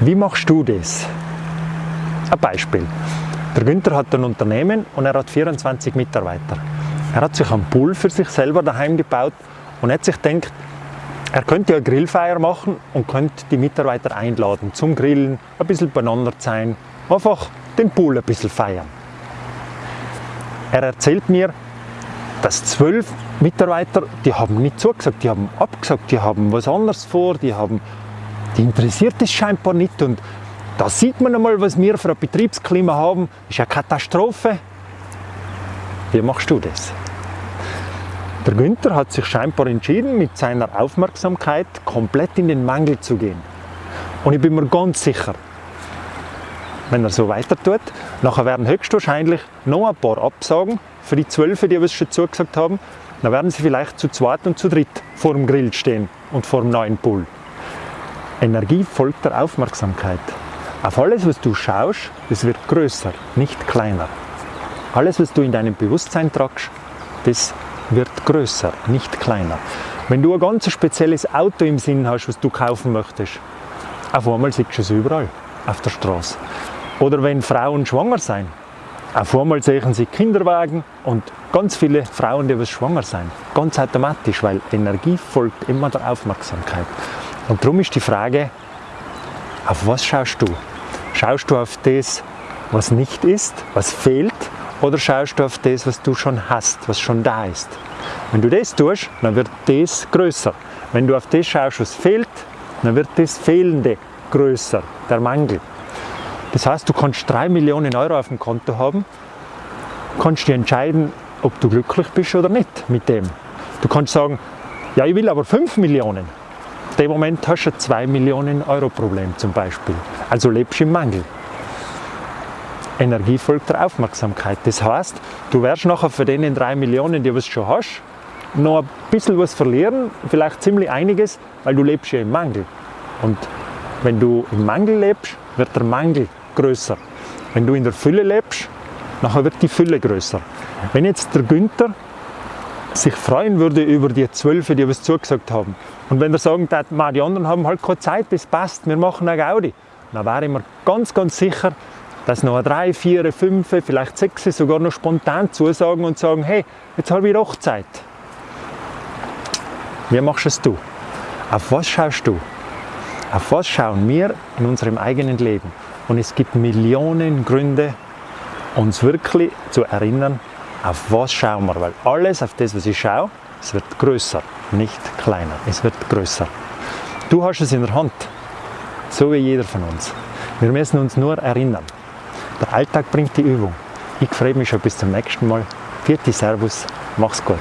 Wie machst du das? Ein Beispiel. Der Günther hat ein Unternehmen und er hat 24 Mitarbeiter. Er hat sich einen Pool für sich selber daheim gebaut und hat sich gedacht, er könnte eine Grillfeier machen und könnte die Mitarbeiter einladen zum Grillen, ein bisschen beieinander sein, einfach den Pool ein bisschen feiern. Er erzählt mir, dass zwölf Mitarbeiter, die haben nicht zugesagt, die haben abgesagt, die haben was anderes vor, die haben, die interessiert es scheinbar nicht und da sieht man einmal, was wir für ein Betriebsklima haben, ist eine Katastrophe. Wie machst du das? Der Günther hat sich scheinbar entschieden, mit seiner Aufmerksamkeit komplett in den Mangel zu gehen. Und ich bin mir ganz sicher, wenn er so weiter tut, nachher werden höchstwahrscheinlich noch ein paar Absagen für die Zwölfe, die es schon zugesagt haben. Dann werden sie vielleicht zu zweit und zu dritt vor dem Grill stehen und vor dem neuen Pool. Energie folgt der Aufmerksamkeit. Auf alles, was du schaust, das wird größer, nicht kleiner. Alles, was du in deinem Bewusstsein tragst, das wird größer, nicht kleiner. Wenn du ein ganz spezielles Auto im Sinn hast, was du kaufen möchtest, auf einmal siehst du es überall auf der Straße. Oder wenn Frauen schwanger sind, auf einmal sehen sie Kinderwagen und ganz viele Frauen, die schwanger sind. Ganz automatisch, weil Energie folgt immer der Aufmerksamkeit. Und darum ist die Frage, auf was schaust du? Schaust du auf das, was nicht ist, was fehlt, oder schaust du auf das, was du schon hast, was schon da ist? Wenn du das tust, dann wird das größer. Wenn du auf das schaust, was fehlt, dann wird das Fehlende größer, der Mangel. Das heißt, du kannst 3 Millionen Euro auf dem Konto haben, kannst dir entscheiden, ob du glücklich bist oder nicht mit dem. Du kannst sagen, ja, ich will aber 5 Millionen. In dem Moment hast du ein 2 Millionen Euro Problem zum Beispiel. Also lebst du im Mangel. Energie folgt der Aufmerksamkeit. Das heißt, du wirst nachher für den 3 Millionen, die du schon hast, noch ein bisschen was verlieren, vielleicht ziemlich einiges, weil du lebst ja im Mangel. Und wenn du im Mangel lebst, wird der Mangel größer. Wenn du in der Fülle lebst, nachher wird die Fülle größer. Wenn jetzt der Günther sich freuen würde über die Zwölfe, die was zugesagt haben, und wenn er sagen würde, die anderen haben halt keine Zeit, das passt, wir machen eine Gaudi, dann wäre ich mir ganz, ganz sicher, dass noch drei, vier, fünf, vielleicht sechs sogar noch spontan zusagen und sagen, hey, jetzt habe ich doch Zeit. Wie machst es du? Auf was schaust du? Auf was schauen wir in unserem eigenen Leben? Und es gibt Millionen Gründe, uns wirklich zu erinnern, auf was schauen wir. Weil alles, auf das, was ich schaue, es wird größer, nicht kleiner. Es wird größer. Du hast es in der Hand, so wie jeder von uns. Wir müssen uns nur erinnern. Der Alltag bringt die Übung. Ich freue mich schon bis zum nächsten Mal. Vierte Servus, mach's gut.